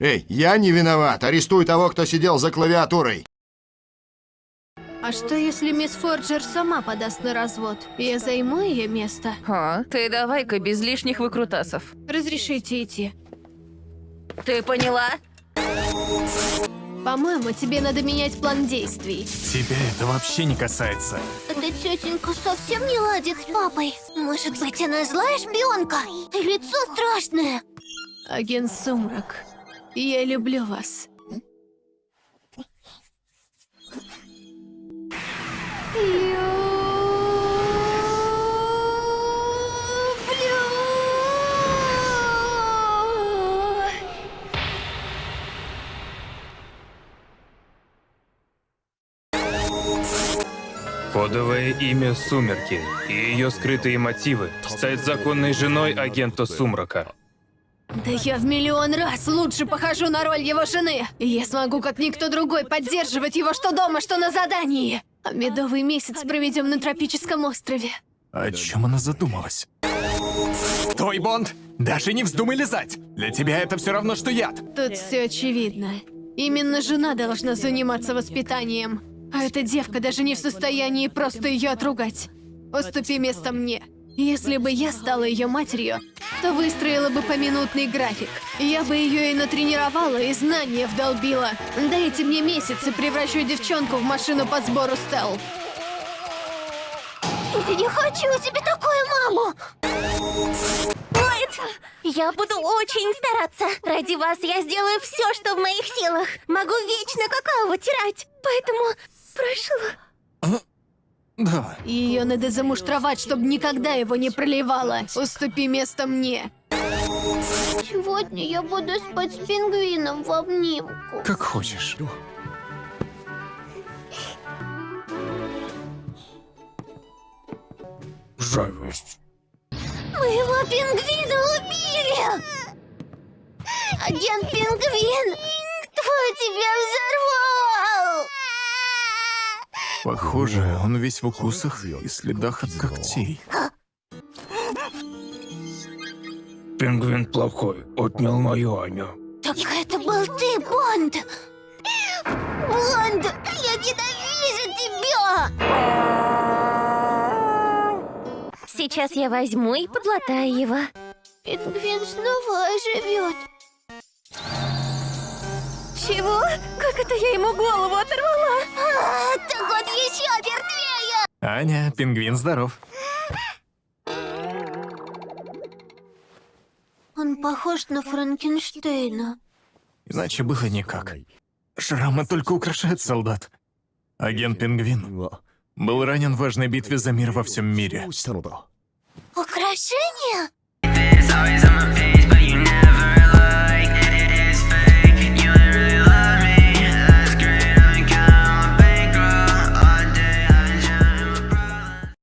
Эй, я не виноват. Арестуй того, кто сидел за клавиатурой. А что если мисс Форджер сама подаст на развод? Я займу ее место. А, ты давай-ка без лишних выкрутасов. Разрешите идти. Ты поняла? По-моему, тебе надо менять план действий. Тебя это вообще не касается. Эта тетенька совсем не ладит с папой. Может быть, она злая шпионка? И лицо страшное. Агент Сумрак, я люблю вас. Люблю. Кодовое имя Сумерки и ее скрытые мотивы – стать законной женой агента Сумрака. Да я в миллион раз лучше похожу на роль его жены. И я смогу, как никто другой, поддерживать его что дома, что на задании. А медовый месяц проведем на тропическом острове. О чем она задумалась? Стой, Бонд! Даже не вздумай лизать! Для тебя это все равно, что яд! Тут все очевидно. Именно жена должна заниматься воспитанием. А эта девка даже не в состоянии просто ее отругать. Уступи место мне. Если бы я стала ее матерью, то выстроила бы поминутный график. Я бы ее и натренировала, и знания вдолбила. Дайте мне месяц и превращу девчонку в машину по сбору стел. Я не хочу себе такую маму. Нет, я буду очень стараться. Ради вас я сделаю все, что в моих силах. Могу вечно какао вытирать. Поэтому прошу. Да. Ее надо замуштровать, чтобы никогда его не проливала. Уступи место мне. Сегодня я буду спать с пингвином в обнимку. Как хочешь. Жалость. Моего пингвина убили! Агент Пингвин, кто тебя взорвал? Похоже, он весь в укусах и следах от когтей. Пингвин плохой, отнял мою Аню. Так это был ты, Бонд! Бонд, я ненавижу тебя! Сейчас я возьму и подлатаю его. Пингвин снова оживет. Чего? Как это я ему голову оторвала? А, так он еще мертвее! Аня, пингвин здоров. Он похож на Франкенштейна. Иначе было никак. Шрамы только украшают солдат. Агент Пингвин был ранен в важной битве за мир во всем мире. Украшение?